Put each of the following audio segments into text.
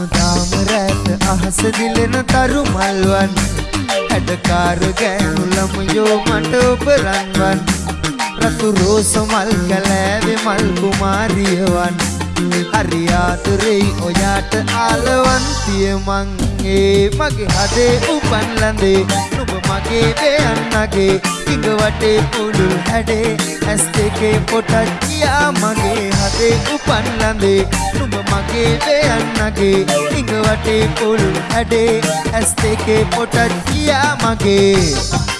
හැමදාම රැට අහස දිලෙන තරු මල්වන් හැඩකාර ගෑනු ළමයෝ මට ඔබ රන්වන් රතු රෝස මල් කැලෑවේ මල් කුමාරියවන් හරි ආතුරෙයි ඔයාට ආලවන්තිය මං ඒ මගේ හදේ උපන් ලඳේ නුඹ මගේ දෙයන්නගේ. ඉඟ වටේ පුළුල් හැඩේ ඇස් දෙකේ පොටච්චියා මගේ හදේ උපන් ලඳේ. නුඹ මගේ දෙයන්නගේ ඉඟ වටේ පුළුල් හැඩේ ඇස් දෙකේ පොටච්චියා මගේ.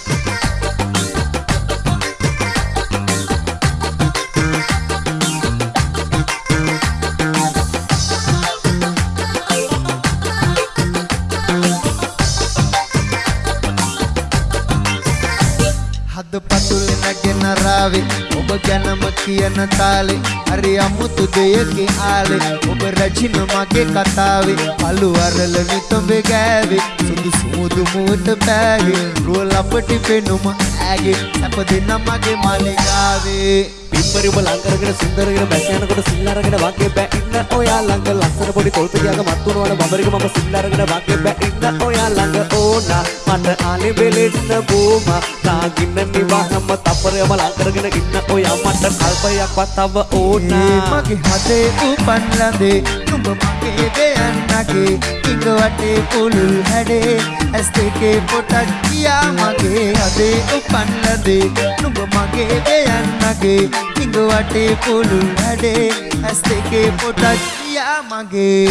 ඔබ ගැනම කියන තාලේ හරි අමුතු දෙයකින් ආලේ. ඔබ රජින මගේ කතාවේ අලු අරල නිතඹේ ගෑවේ. සුදු සුමුදු මුවට පෑගේ රුව ලපටි පෙනුම ඈගේ. සැප දෙන්න මගේ මාලිගාවේ. පිම්බරි ඔබ ලං කරගෙන සුන්දරගෙන බැස යනකොට සිල් අරගෙන වගේ බෑ. ඉන්න ඔයා ළඟ ලස්සන පොඩි තොල් පිටියක මත් වුණාන බඹරික මම සිල් අරගෙන වගේ බෑ. ඉන්න ඔයා ළඟ ඕනා. මට ආලේ බෙලෙන්න බෝමා. තාගින්න නිවාහම තපරයම ලං කරගෙන ඉන්න ඔයා මට කල්පයක්වත් තව ඕනා. මගේ හදේ උපන් ලඳේ නුඹ මගේ දෙයන්නගේ ඉඟ වටේ පුළුල් හැඩේ. ඇස් දෙකේ පොටක් කියා මගේ හදේ උපන් ලඳේ නුඹ මගේ දෙයන්නගේ හිඟ වටේ පොළු හැඩේ ඇස් දෙකේ පොටක් ගියා මගේ.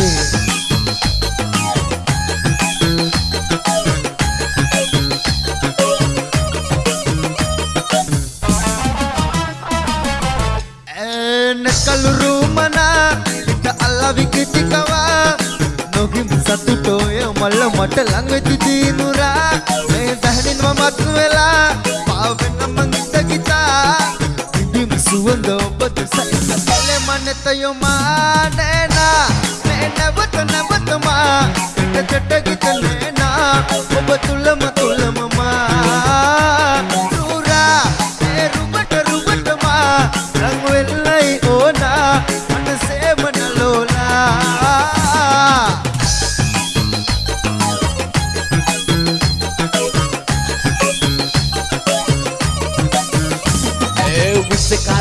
කලුරු මනා එක අල්ලවි කිතිකවා නොගින් සතුටෝය මල්ල මට ලඟවෙති දීනුරා suando batu sai ele mane tayo mane na mene batu na batu ma tete tete gitane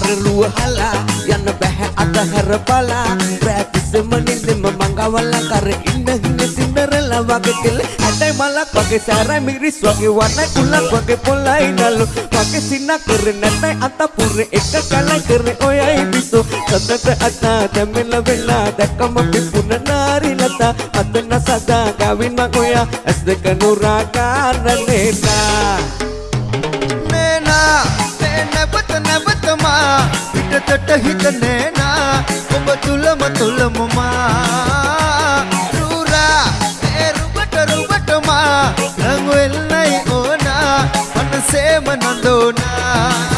විස්සකාරරුව හලා යන්න බැහැ අතහැර බලා. ප්‍රැතිසම නින්දෙම මංගවල්ල කර ඉන්න හින්න සින්දරලා වගේ කෙල්ල ඇටයි මලක් වගේ සෑරයි මිරිස් වගේ වන්නයි කුල්ලක් වගේ පොල්ලයි නල්ලු වගේ සින්න කර නැතයි අතපුර එක කලයි කර ඔයයි බිසෝ සතට අතා තැමෙල වෙලා දැක්කම පිපුන නාරි ලතා. අතන සදා ගවින්ම ඔයා ඇස් දෙක නුරා කාරණේනා පිටතට හිත නේනා ඔබ තුලම තුලමමා රූරා ඒ රුබට රුබටමා රං වෙල්ලයි ඕනා මනසේම නඳෝනා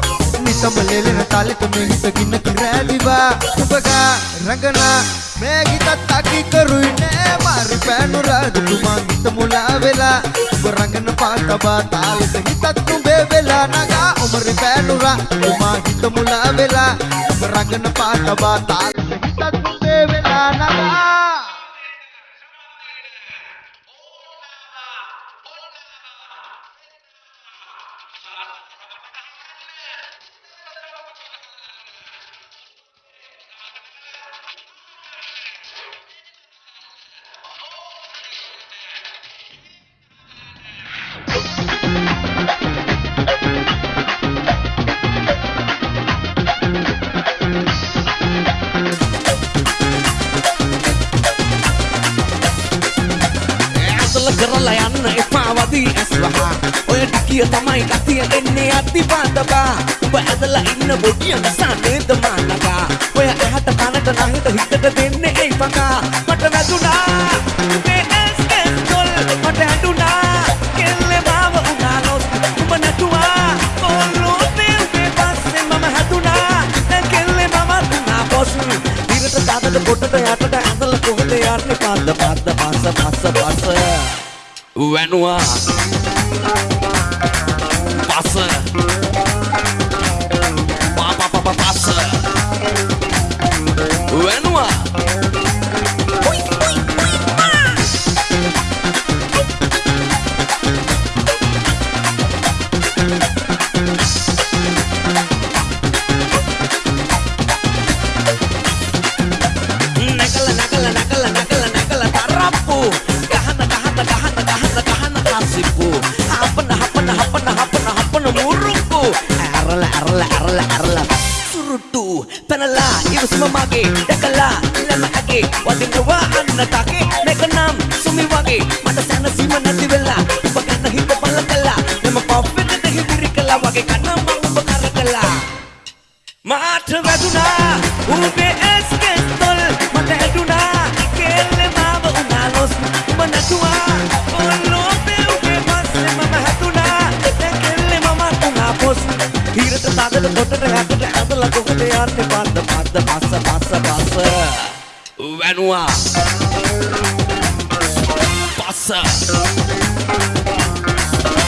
නිතම ලෙලෙන තාලෙට මේ හිත ගින්න කිරෑවිවා උපගා රඟනා මේ ගීතත් අකි කරුයි නෑ. මාරි පෑනු රාජ තුමා ගීත මුලා වෙලා. ඔබ රඟන පාටබා තාලෙට හිතත් නුඹේ වෙලා. නගා ඔමරි පෑනුරා තුමා ගීත මුලා වෙලා. ඔබ රඟන පාටබා තාලෙට අති ඇස් වහා ඔය ටිකිය තමයි කතිය එන්නේ අති පාතබා උඹ ඇදලා ඉන්න බොඩිය නිසා නේද මානකා ඔය ඇහැට කනට නහිට හිතට දෙන්නේ ඒ පකා මට වැදුනා. මේ ඇස් ඇස් තොල් මට ඇඬුනා කෙල්ලේ මාව උනානොත් උඹ නැතුවා. කොල්ලෝ දෙල්ගේ පස්සේ මම හැදුනා. දැන් කෙල්ලේ මම උනා පොස් ඉරට දාදට පොටට යටට ඇඳලා කොහෙද යන්නේ? පද්ද පද්ද පස්ස පස්ස පස්ස වැනුවා. පස්ස ඇරල ඇරල ඇරල ඇරල සුරුට්ටු පැනලා ඉවසම මගේ දැකලා ළම ඇගේ වදිනවා අන්න තගේ මේක නම් සුමි වගේ මට සැනසීම නැති වෙලා ඔබ ගන්න හිත පල කළා එම පොප්පෙට හිවිරි කළා වගේ කන්න මම ඔබ කර කළා මාට වැදුනා උඹේ ඇස්කෙස් ඇදල කොට රැකට ඇදල කොහොට යන්නේ පන්න පන්න පස්ස පස්ස පස්ස වැනුවා පස්ස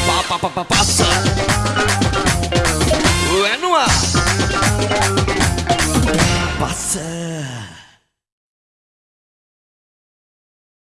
පා පා පා පස්ස